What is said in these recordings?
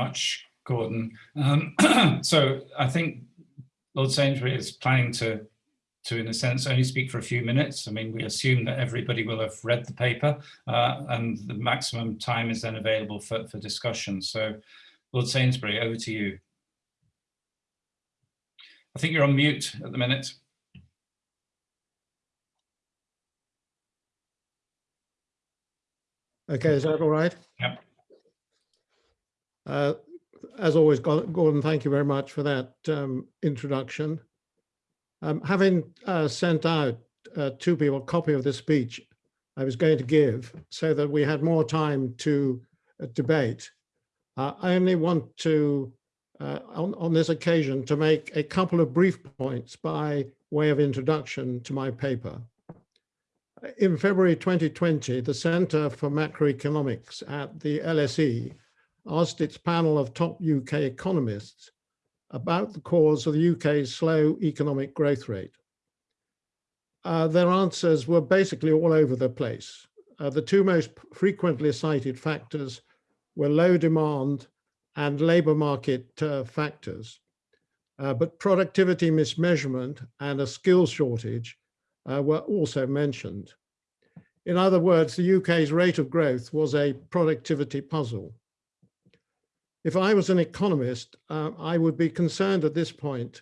much, Gordon. Um, so I think Lord Sainsbury is planning to, to, in a sense, only speak for a few minutes. I mean, we assume that everybody will have read the paper uh, and the maximum time is then available for, for discussion. So Lord Sainsbury, over to you. I think you're on mute at the minute. Okay, is that all right? Yep. Uh, as always, Gordon, thank you very much for that um, introduction. Um, having uh, sent out uh, to people a copy of the speech I was going to give so that we had more time to uh, debate, uh, I only want to, uh, on, on this occasion, to make a couple of brief points by way of introduction to my paper. In February 2020, the Center for Macroeconomics at the LSE asked its panel of top UK economists about the cause of the UK's slow economic growth rate. Uh, their answers were basically all over the place. Uh, the two most frequently cited factors were low demand and labour market uh, factors. Uh, but productivity mismeasurement and a skills shortage uh, were also mentioned. In other words, the UK's rate of growth was a productivity puzzle. If I was an economist, uh, I would be concerned at this point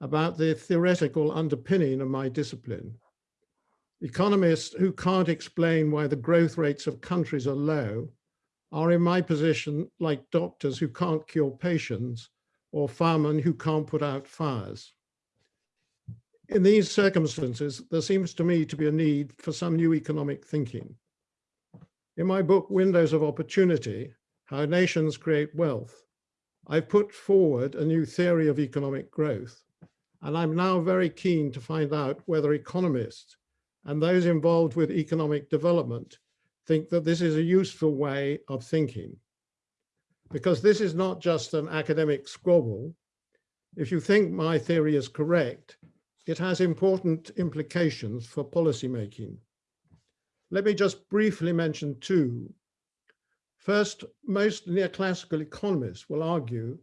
about the theoretical underpinning of my discipline. Economists who can't explain why the growth rates of countries are low are in my position like doctors who can't cure patients or firemen who can't put out fires. In these circumstances, there seems to me to be a need for some new economic thinking. In my book, Windows of Opportunity, How Nations Create Wealth, I've put forward a new theory of economic growth, and I'm now very keen to find out whether economists and those involved with economic development think that this is a useful way of thinking. Because this is not just an academic squabble. If you think my theory is correct, it has important implications for policymaking. Let me just briefly mention two. First, most neoclassical economists will argue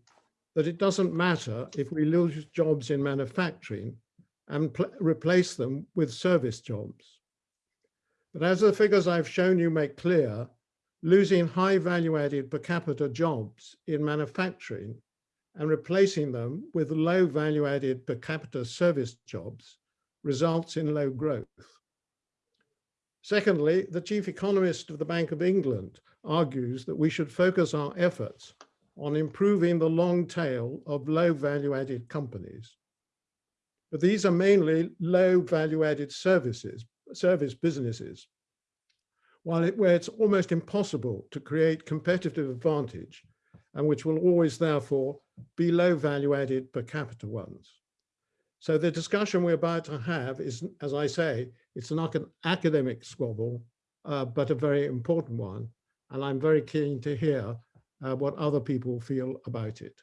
that it doesn't matter if we lose jobs in manufacturing and replace them with service jobs. But as the figures I've shown you make clear, losing high value added per capita jobs in manufacturing and replacing them with low value added per capita service jobs results in low growth. Secondly, the chief economist of the Bank of England argues that we should focus our efforts on improving the long tail of low value added companies. But these are mainly low value added services, service businesses. While it, where it's almost impossible to create competitive advantage and which will always therefore be low value added per capita ones. So the discussion we're about to have is, as I say, it's not an academic squabble, uh, but a very important one. And I'm very keen to hear uh, what other people feel about it.